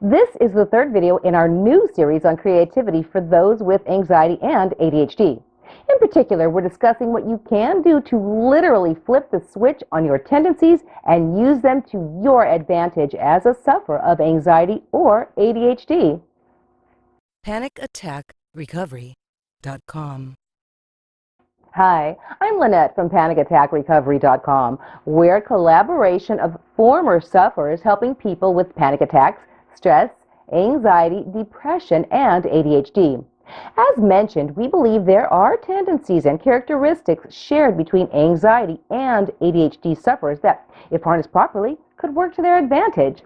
This is the third video in our new series on creativity for those with anxiety and ADHD. In particular, we're discussing what you can do to literally flip the switch on your tendencies and use them to your advantage as a sufferer of anxiety or ADHD. PanicAttackRecovery.com Hi, I'm Lynette from PanicAttackRecovery.com. We're a collaboration of former sufferers helping people with panic attacks, stress, anxiety, depression, and ADHD. As mentioned, we believe there are tendencies and characteristics shared between anxiety and ADHD sufferers that, if harnessed properly, could work to their advantage.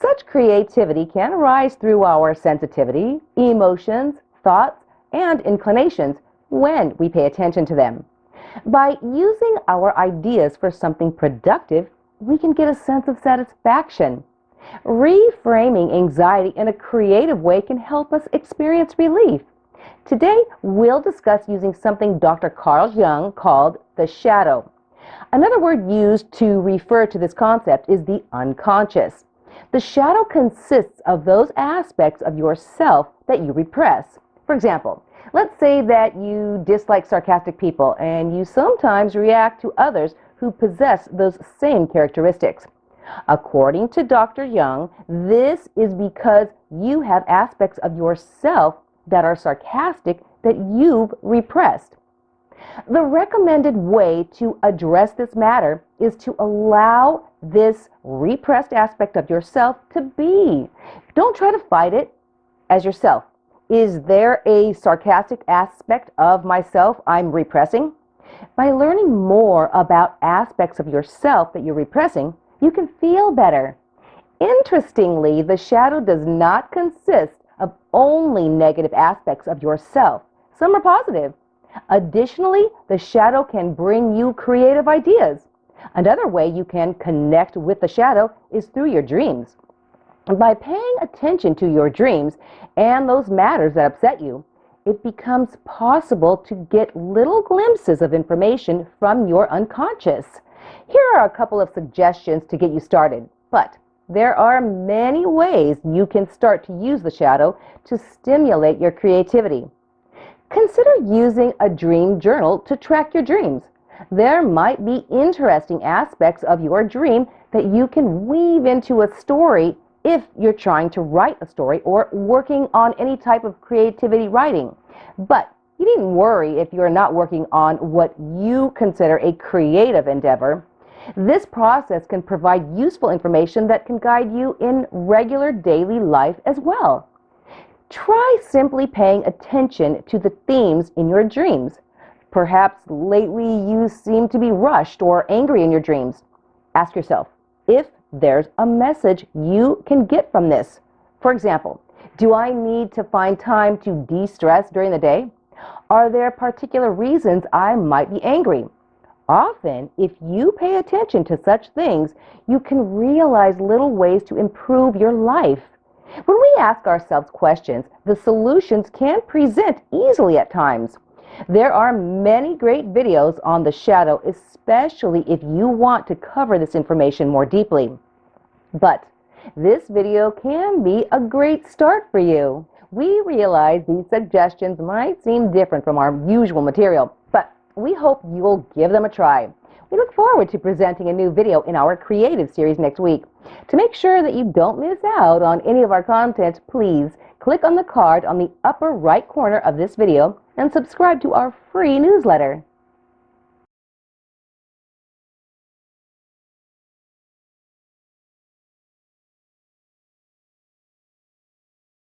Such creativity can arise through our sensitivity, emotions, thoughts, and inclinations when we pay attention to them. By using our ideas for something productive, we can get a sense of satisfaction. Reframing anxiety in a creative way can help us experience relief. Today, we'll discuss using something Dr. Carl Jung called the shadow. Another word used to refer to this concept is the unconscious. The shadow consists of those aspects of yourself that you repress. For example, Let's say that you dislike sarcastic people and you sometimes react to others who possess those same characteristics. According to Dr. Jung, this is because you have aspects of yourself that are sarcastic that you've repressed. The recommended way to address this matter is to allow this repressed aspect of yourself to be. Don't try to fight it as yourself. Is there a sarcastic aspect of myself I'm repressing? By learning more about aspects of yourself that you're repressing, you can feel better. Interestingly, the shadow does not consist of only negative aspects of yourself. Some are positive. Additionally, the shadow can bring you creative ideas. Another way you can connect with the shadow is through your dreams. By paying attention to your dreams and those matters that upset you, it becomes possible to get little glimpses of information from your unconscious. Here are a couple of suggestions to get you started, but there are many ways you can start to use the shadow to stimulate your creativity. Consider using a dream journal to track your dreams. There might be interesting aspects of your dream that you can weave into a story if you're trying to write a story or working on any type of creativity writing. But you needn't worry if you're not working on what you consider a creative endeavor. This process can provide useful information that can guide you in regular daily life as well. Try simply paying attention to the themes in your dreams. Perhaps lately you seem to be rushed or angry in your dreams. Ask yourself, if there's a message you can get from this. For example, do I need to find time to de-stress during the day? Are there particular reasons I might be angry? Often, if you pay attention to such things, you can realize little ways to improve your life. When we ask ourselves questions, the solutions can present easily at times. There are many great videos on the shadow, especially if you want to cover this information more deeply. But this video can be a great start for you. We realize these suggestions might seem different from our usual material, but we hope you'll give them a try. We look forward to presenting a new video in our creative series next week. To make sure that you don't miss out on any of our content, please click on the card on the upper right corner of this video and subscribe to our free newsletter.